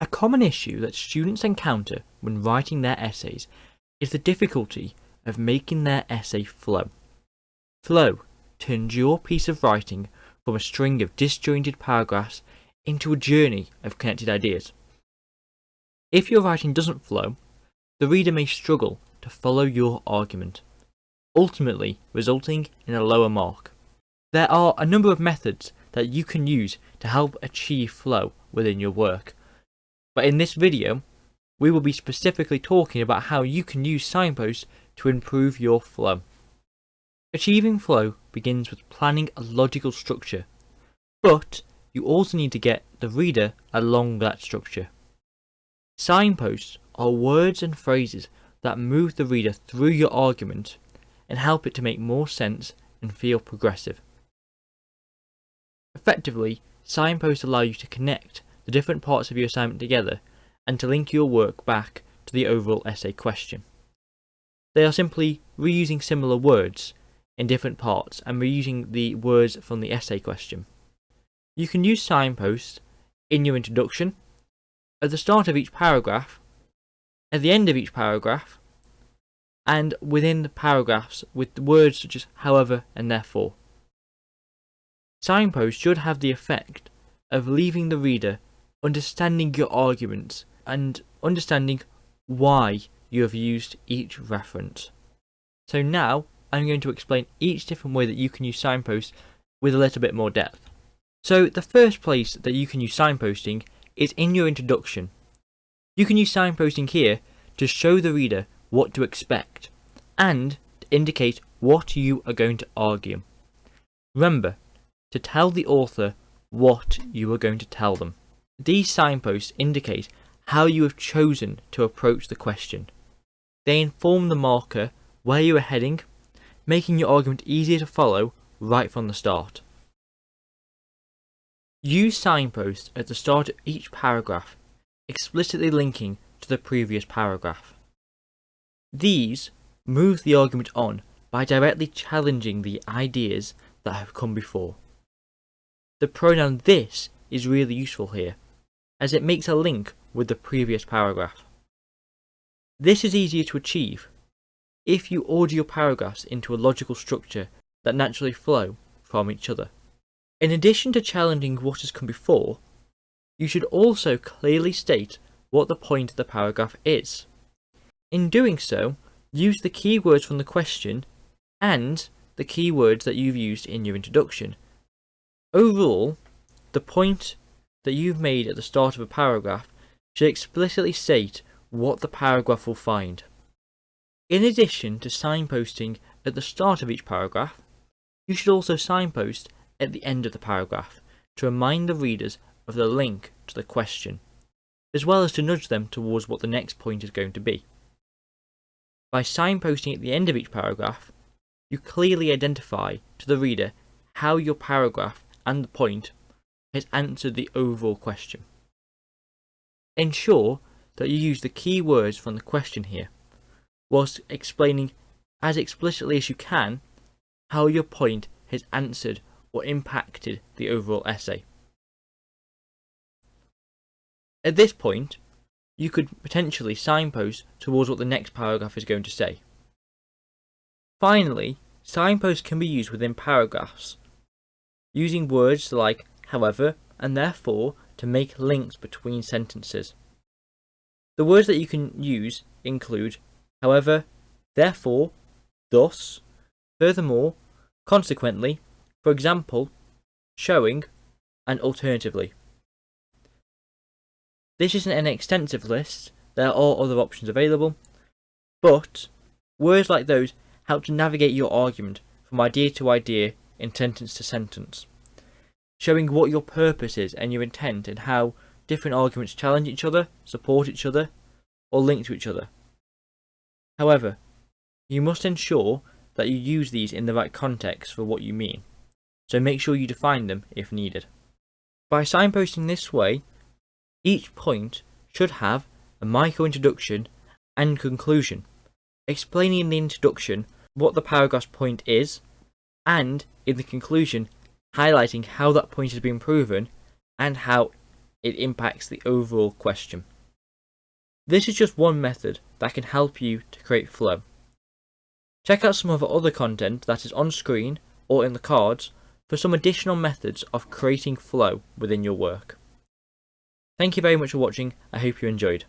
A common issue that students encounter when writing their essays is the difficulty of making their essay flow. Flow turns your piece of writing from a string of disjointed paragraphs into a journey of connected ideas. If your writing doesn't flow, the reader may struggle to follow your argument, ultimately resulting in a lower mark. There are a number of methods that you can use to help achieve flow within your work, but in this video, we will be specifically talking about how you can use signposts to improve your flow. Achieving flow begins with planning a logical structure, but you also need to get the reader along that structure. Signposts are words and phrases that move the reader through your argument and help it to make more sense and feel progressive. Effectively, signposts allow you to connect the different parts of your assignment together and to link your work back to the overall essay question. They are simply reusing similar words in different parts and reusing the words from the essay question. You can use signposts in your introduction, at the start of each paragraph, at the end of each paragraph, and within the paragraphs with words such as however and therefore. Signposts should have the effect of leaving the reader understanding your arguments and understanding why you have used each reference. So now I'm going to explain each different way that you can use signposts with a little bit more depth. So the first place that you can use signposting is in your introduction. You can use signposting here to show the reader what to expect and to indicate what you are going to argue. Remember to tell the author what you are going to tell them. These signposts indicate how you have chosen to approach the question. They inform the marker where you are heading, making your argument easier to follow right from the start. Use signposts at the start of each paragraph, explicitly linking to the previous paragraph. These move the argument on by directly challenging the ideas that have come before. The pronoun this is really useful here, as it makes a link with the previous paragraph. This is easier to achieve if you order your paragraphs into a logical structure that naturally flow from each other. In addition to challenging what has come before, you should also clearly state what the point of the paragraph is. In doing so, use the keywords from the question and the keywords that you've used in your introduction. Overall, the point that you've made at the start of a paragraph should explicitly state what the paragraph will find. In addition to signposting at the start of each paragraph, you should also signpost at the end of the paragraph to remind the readers of the link to the question, as well as to nudge them towards what the next point is going to be. By signposting at the end of each paragraph, you clearly identify to the reader how your paragraph and the point has answered the overall question. Ensure that you use the key words from the question here, whilst explaining as explicitly as you can how your point has answered or impacted the overall essay. At this point, you could potentially signpost towards what the next paragraph is going to say. Finally, signposts can be used within paragraphs, using words like however and therefore to make links between sentences. The words that you can use include however, therefore, thus, furthermore, consequently, for example, showing, and alternatively. This isn't an extensive list, there are other options available, but words like those help to navigate your argument from idea to idea in sentence to sentence, showing what your purpose is and your intent and how different arguments challenge each other, support each other, or link to each other. However, you must ensure that you use these in the right context for what you mean, so make sure you define them if needed. By signposting this way, each point should have a micro introduction and conclusion, explaining in the introduction what the paragraph's point is, and in the conclusion highlighting how that point has been proven and how it impacts the overall question. This is just one method that can help you to create flow. Check out some of our other content that is on screen or in the cards for some additional methods of creating flow within your work. Thank you very much for watching, I hope you enjoyed.